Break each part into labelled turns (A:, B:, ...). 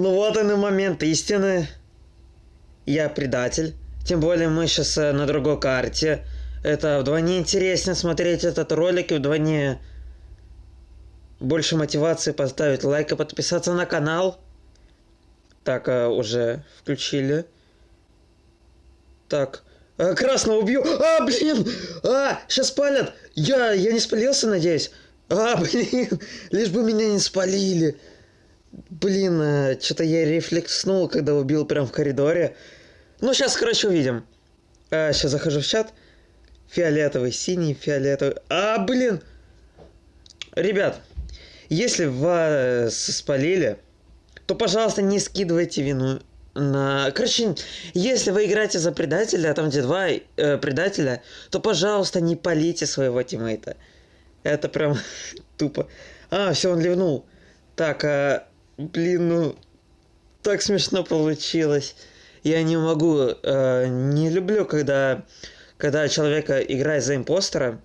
A: Ну вот он и момент истины. Я предатель. Тем более мы сейчас на другой карте. Это вдвойне интереснее смотреть этот ролик и вдвойне больше мотивации поставить лайк и подписаться на канал. Так, а, уже включили. Так. А, красного убью. А, блин! А, сейчас палят. Я, я не спалился, надеюсь. А, блин, лишь бы меня не спалили. Блин, а, что-то я рефлекснул, когда убил прям в коридоре. Ну, сейчас, короче, увидим. А, сейчас захожу в чат. Фиолетовый, синий, фиолетовый. А, блин! Ребят, если вас спалили, то, пожалуйста, не скидывайте вину на... Короче, если вы играете за предателя, там где два э, предателя, то, пожалуйста, не полите своего тиммейта. Это прям тупо. А, все, он ливнул. Так, а, блин, ну, так смешно получилось. Я не могу, э, не люблю, когда, когда человека играет за импостера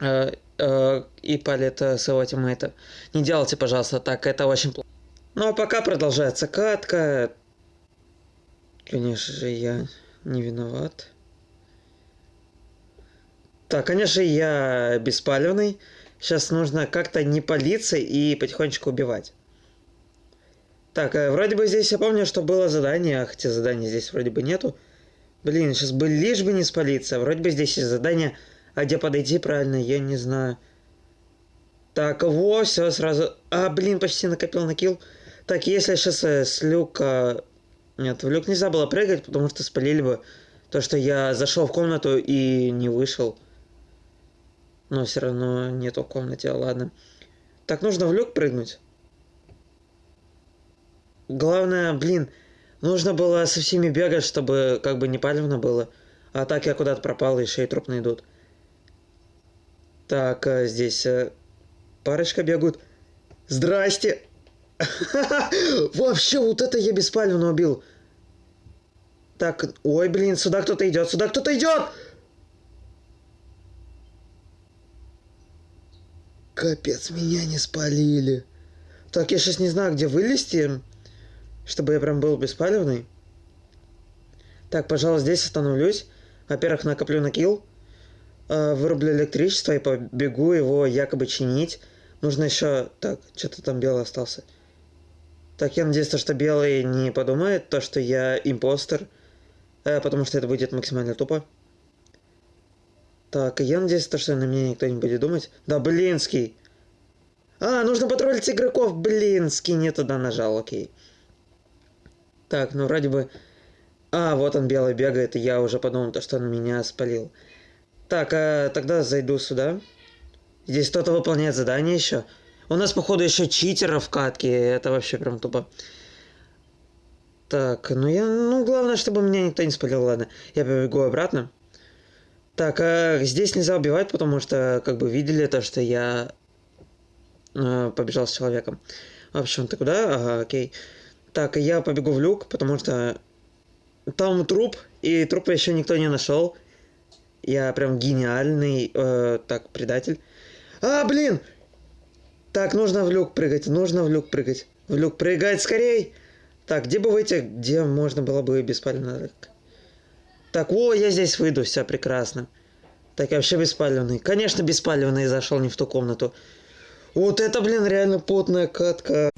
A: э, э, и палит э, своего тиммейта. Не делайте, пожалуйста, так, это очень плохо. Ну а пока продолжается катка. Конечно же, я не виноват. Так, конечно, я беспалевный. Сейчас нужно как-то не палиться и потихонечку убивать. Так, э, вроде бы здесь я помню, что было задание, а хотя задания здесь вроде бы нету. Блин, сейчас бы лишь бы не спалиться. Вроде бы здесь есть задание, а где подойти правильно, я не знаю. Так, во, все, сразу... А, блин, почти накопил на килл. Так, если сейчас э, с люка... Нет, в люк нельзя было прыгать, потому что спалили бы то, что я зашел в комнату и не вышел. Но все равно нету в комнате, ладно. Так, нужно в люк прыгнуть. Главное, блин, нужно было со всеми бегать, чтобы как бы не палевно было. А так я куда-то пропал, еще и труп найдут. Так, а здесь а, парочка бегают. Здрасте! Вообще, вот это я беспалевно убил. Так, ой, блин, сюда кто-то идет, сюда кто-то идет! Капец, меня не спалили. Так, я сейчас не знаю, где вылезти, чтобы я прям был беспалевный. Так, пожалуй, здесь остановлюсь. Во-первых, накоплю на килл. Э, вырублю электричество и побегу его якобы чинить. Нужно еще... Так, что-то там белый остался. Так, я надеюсь, что белый не подумает, то, что я импостер. Э, потому что это будет максимально тупо. Так, я надеюсь, то, что на меня никто не будет думать. Да, блинский. А, нужно потроллить игроков. Блинский, не туда нажал, окей. Так, ну вроде бы... А, вот он белый бегает, и я уже подумал, то, что он меня спалил. Так, а тогда зайду сюда. Здесь кто-то выполняет задание еще. У нас, походу, еще читеров в катке. Это вообще прям тупо. Так, ну я... Ну, главное, чтобы меня никто не спалил, ладно. Я побегу обратно. Так, а здесь нельзя убивать, потому что, как бы, видели то, что я э, побежал с человеком. В общем, ты куда? Ага, окей. Так, я побегу в люк, потому что там труп, и трупа еще никто не нашел. Я прям гениальный, э, так, предатель. А, блин! Так, нужно в люк прыгать, нужно в люк прыгать. В люк прыгать, скорей! Так, где бы выйти, где можно было бы беспалевно... Так, о, я здесь выйду, все прекрасно. Так, я вообще беспалевный. Конечно, беспалевный зашел не в ту комнату. Вот это, блин, реально потная катка.